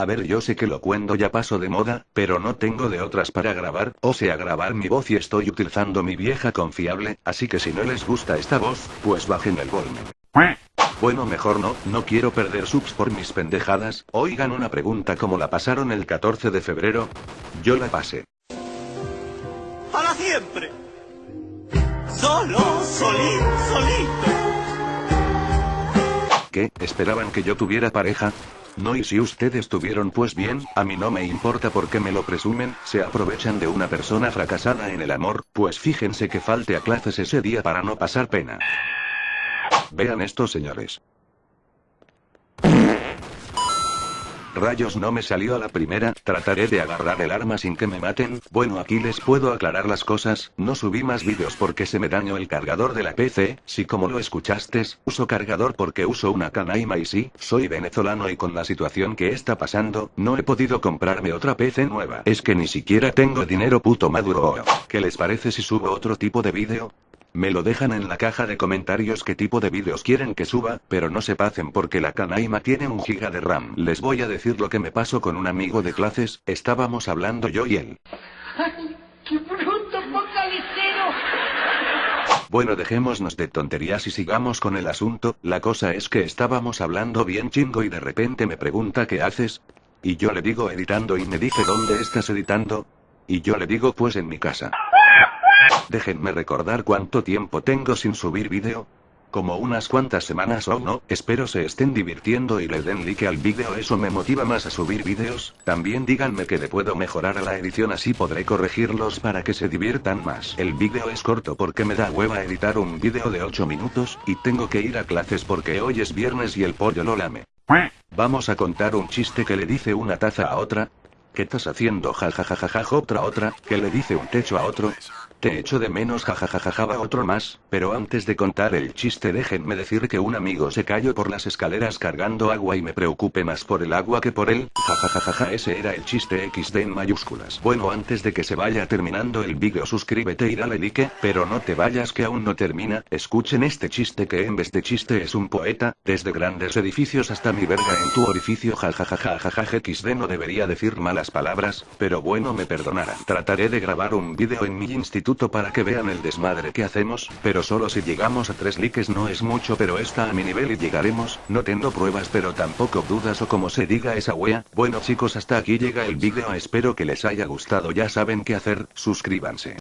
A ver, yo sé que lo cuento ya paso de moda, pero no tengo de otras para grabar, o sea, grabar mi voz y estoy utilizando mi vieja confiable, así que si no les gusta esta voz, pues bajen el volumen. Bueno, mejor no, no quiero perder subs por mis pendejadas. Oigan una pregunta, ¿cómo la pasaron el 14 de febrero? Yo la pasé. ¡Para siempre! Solo, solito, solito. ¿Qué? ¿Esperaban que yo tuviera pareja? No, y si ustedes tuvieron pues bien, a mí no me importa porque me lo presumen, se aprovechan de una persona fracasada en el amor, pues fíjense que falte a clases ese día para no pasar pena. Vean esto señores. Rayos no me salió a la primera, trataré de agarrar el arma sin que me maten, bueno aquí les puedo aclarar las cosas, no subí más vídeos porque se me dañó el cargador de la PC, si como lo escuchaste, uso cargador porque uso una canaima y sí, soy venezolano y con la situación que está pasando, no he podido comprarme otra PC nueva. Es que ni siquiera tengo dinero puto maduro. ¿Qué les parece si subo otro tipo de vídeo? Me lo dejan en la caja de comentarios qué tipo de vídeos quieren que suba, pero no se pasen porque la canaima tiene un giga de RAM. Les voy a decir lo que me pasó con un amigo de clases, estábamos hablando yo y él. ¡Ay, qué bruto focalicero! Bueno, dejémonos de tonterías y sigamos con el asunto. La cosa es que estábamos hablando bien chingo y de repente me pregunta ¿qué haces? Y yo le digo editando y me dice ¿dónde estás editando? Y yo le digo pues en mi casa. Déjenme recordar cuánto tiempo tengo sin subir vídeo. Como unas cuantas semanas o no, espero se estén divirtiendo y le den like al vídeo, eso me motiva más a subir vídeos. También díganme que le puedo mejorar a la edición así podré corregirlos para que se diviertan más. El vídeo es corto porque me da hueva editar un vídeo de 8 minutos, y tengo que ir a clases porque hoy es viernes y el pollo lo lame. Vamos a contar un chiste que le dice una taza a otra. ¿Qué estás haciendo? Jajajajaja otra otra, que le dice un techo a otro. Te echo de menos jajajajaja otro más, pero antes de contar el chiste déjenme decir que un amigo se cayó por las escaleras cargando agua y me preocupe más por el agua que por él, jajajajaja ese era el chiste XD en mayúsculas. Bueno antes de que se vaya terminando el vídeo suscríbete y dale like, pero no te vayas que aún no termina, escuchen este chiste que en vez de chiste es un poeta, desde grandes edificios hasta mi verga en tu orificio jajajajajaja XD no debería decir malas palabras, pero bueno me perdonarán. Trataré de grabar un vídeo en mi instituto para que vean el desmadre que hacemos, pero solo si llegamos a 3 likes no es mucho pero está a mi nivel y llegaremos, no tengo pruebas pero tampoco dudas o como se diga esa wea, bueno chicos hasta aquí llega el vídeo espero que les haya gustado ya saben qué hacer, suscríbanse.